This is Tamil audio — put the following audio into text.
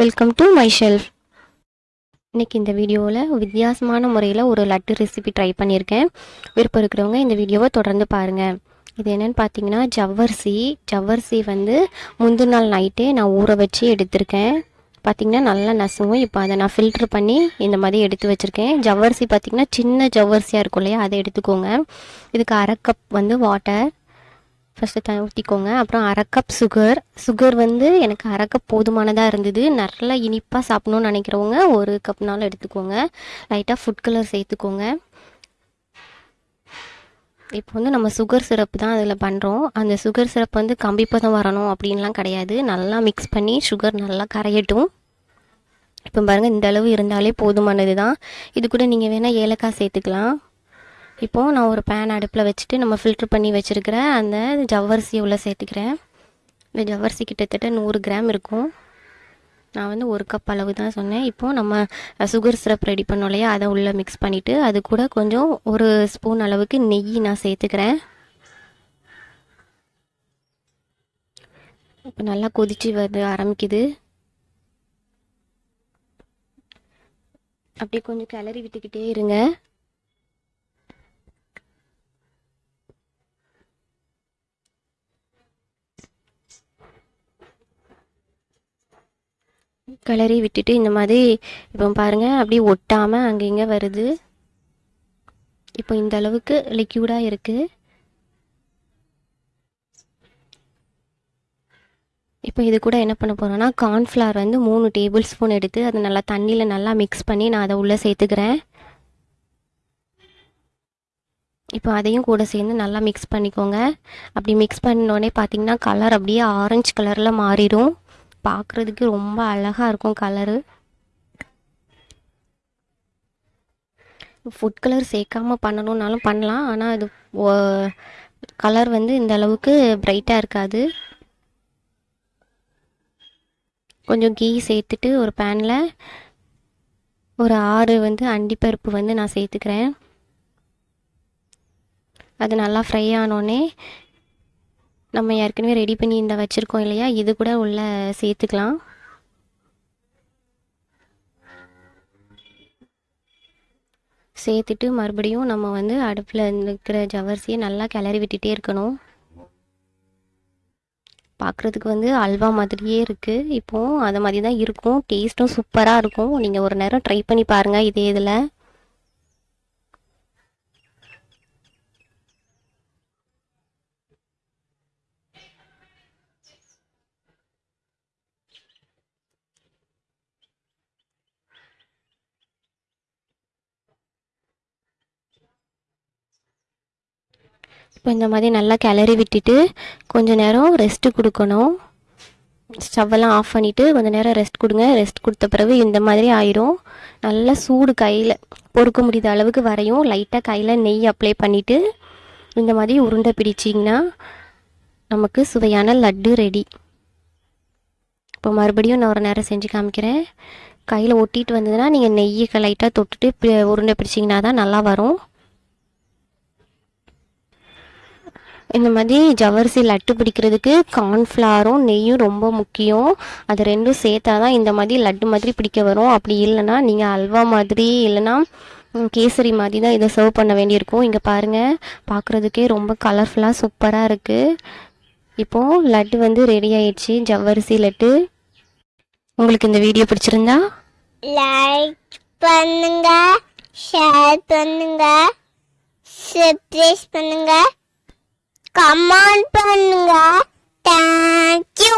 வெல்கம் டு மை ஷெல்ஃப் இன்னைக்கு இந்த வீடியோவில் வித்தியாசமான முறையில் ஒரு லட்டு ரெசிபி ட்ரை பண்ணியிருக்கேன். விருப்பம் இருக்கிறவங்க இந்த வீடியோவை தொடர்ந்து பாருங்கள் இது என்னென்னு பார்த்தீங்கன்னா ஜவ்வரிசி. ஜவ்வரிசி வந்து முந்தின நாள் நைட்டே நான் ஊற வச்சு எடுத்திருக்கேன். பார்த்தீங்கன்னா நல்லா நசுங்கும். இப்போ அதை நான் ஃபில்ட்ரு பண்ணி இந்த மாதிரி எடுத்து வச்சுருக்கேன். ஜவ்வரிசி பார்த்திங்கன்னா சின்ன ஜவ்வரிசியாக இருக்கும் இல்லையா? அதை எடுத்துக்கோங்க. இதுக்கு அரை கப் வந்து வாட்டர் ஃபஸ்ட்டு த ஊற்றிக்கோங்க அப்புறம் அரை கப் சுகர் சுகர் வந்து எனக்கு அரை கப் போதுமானதாக இருந்தது. நல்லா இனிப்பாக சாப்பிட்ணுன்னு நினைக்கிறவங்க ஒரு கப்னாலும் எடுத்துக்கோங்க. லைட்டாக ஃபுட் கலர் சேர்த்துக்கோங்க. இப்போ வந்து நம்ம சுகர் சிரப் தான் அதில் பண்ணுறோம் அந்த சுகர் சிரப் வந்து கம்பிப்பதம் வரணும் அப்படின்லாம் கிடையாது. நல்லா மிக்ஸ் பண்ணி சுகர் நல்லா கரையட்டும். இப்போ பாருங்கள் இந்த அளவு இருந்தாலே போதுமானது தான் இது கூட நீங்கள் வேணால் ஏலக்காய் சேர்த்துக்கலாம். இப்போது நான் ஒரு பேன் அடுப்பில் வச்சுட்டு நம்ம ஃபில்ட்ரு பண்ணி வச்சுருக்கிற அந்த ஜவ்வரிசியை உள்ளே சேர்த்துக்கிறேன். இந்த ஜவ்வரிசி கிட்டத்தட்ட நூறு கிராம் இருக்கும். நான் வந்து ஒரு கப் அளவு தான் சொன்னேன். இப்போது நம்ம சுகர் சிரப் ரெடி பண்ணோம் இல்லையா? அதை உள்ளே மிக்ஸ் பண்ணிவிட்டு அது கூட கொஞ்சம் ஒரு ஸ்பூன் அளவுக்கு நெய் நான் சேர்த்துக்கிறேன். இப்போ நல்லா கொதிச்சு வந்து ஆரம்பிக்குது. அப்படியே கொஞ்சம் கிளறி விட்டுக்கிட்டே இருங்க. கிளறி விட்டுட்டு இந்த மாதிரி இப்போ பாருங்கள் அப்படியே ஒட்டாமல் அங்கே இங்கே வருது. இப்போ இந்த அளவுக்கு லிக்யூடாக இருக்குது இப்போ இது கூட என்ன பண்ண போகிறோன்னா கார்ன்ஃப்ளவர் வந்து மூணு டேபிள் ஸ்பூன் எடுத்து அதை நல்லா தண்ணியில் நல்லா மிக்ஸ் பண்ணி நான் அதை உள்ளே சேர்த்துக்கிறேன். இப்போ அதையும் கூட சேர்ந்து நல்லா மிக்ஸ் பண்ணிக்கோங்க. அப்படி மிக்ஸ் பண்ணோடனே பார்த்தீங்கன்னா கலர் அப்படியே ஆரஞ்சு கலரில் மாறிடும். பார்க்குறதுக்கு ரொம்ப அழகாக இருக்கும் கலரு ஃபுட் கலர் சேர்க்காம பண்ணணுன்னாலும் பண்ணலாம். ஆனால் இது கலர் வந்து இந்த அளவுக்கு பிரைட்டாக இருக்காது. கொஞ்சம் கீ சேர்த்துட்டு ஒரு பேனில் ஒரு ஆறு வந்து அண்டிப்பருப்பு வந்து நான் சேர்த்துக்கிறேன். அது நல்லா ஃப்ரை ஆனோடனே நம்ம ஏற்கனவே ரெடி பண்ணி இந்த வச்சுருக்கோம் இல்லையா? இது கூட உள்ள சேர்த்துக்கலாம். சேர்த்துட்டு மறுபடியும் நம்ம வந்து அடுப்பில் இருக்கிற ஜவரிசியை நல்லா கிளறி விட்டுட்டே இருக்கணும். பார்க்குறதுக்கு வந்து அல்வா மாதிரியே இருக்குது இப்போது அதை மாதிரி தான் இருக்கும் டேஸ்ட்டும் சூப்பராக இருக்கும். நீங்கள் ஒரு நேரம் ட்ரை பண்ணி பாருங்கள் இதே இதில். இப்போ இந்த மாதிரி நல்லா கிளறி விட்டுட்டு கொஞ்சம் நேரம் ரெஸ்ட்டு கொடுக்கணும். ஸ்டவ்வெல்லாம் ஆஃப் பண்ணிவிட்டு கொஞ்சம் நேரம் ரெஸ்ட் கொடுங்க. ரெஸ்ட் கொடுத்த பிறகு இந்த மாதிரி ஆயிரும். நல்லா சூடு கையில் பொறுக்க முடியாத அளவுக்கு வரையும். லைட்டாக கையில் நெய் அப்ளை பண்ணிவிட்டு இந்த மாதிரி உருண்டை பிடிச்சிங்கன்னா நமக்கு சுவையான லட்டு ரெடி இப்போ மறுபடியும் நான் ஒரு நேரம் செஞ்சு காமிக்கிறேன். கையில் ஒட்டிட்டு வந்ததுன்னா நீங்கள் நெய்யை லைட்டாக தொட்டுட்டு உருண்டை பிடிச்சிங்கன்னா தான் நல்லா வரும். இந்த மாதிரி ஜவரிசி லட்டு பிடிக்கிறதுக்கு கார்ன்ஃப்ளாரும் நெய்யும் ரொம்ப முக்கியம். அது ரெண்டும் சேர்த்தா தான் இந்த மாதிரி லட்டு மாதிரி பிடிக்க வரும். அப்படி இல்லைன்னா நீங்கள் அல்வா மாதிரி இல்லைன்னா கேசரி மாதிரி தான் இதை சர்வ் பண்ண வேண்டியிருக்கும். இங்கே பாருங்கள் பார்க்குறதுக்கே ரொம்ப கலர்ஃபுல்லாக சூப்பராக இருக்குது இப்போது லட்டு வந்து ரெடி ஆயிடுச்சு. ஜவ்வரிசி லட்டு. உங்களுக்கு இந்த வீடியோ பிடிச்சிருந்தா? லைக் பண்ணுங்க ஷேர் பண்ணுங்க சப்ஸ்கிரைப் பண்ணுங்க. கமெண்ட் பண்ணுங்க தேங்க்யூ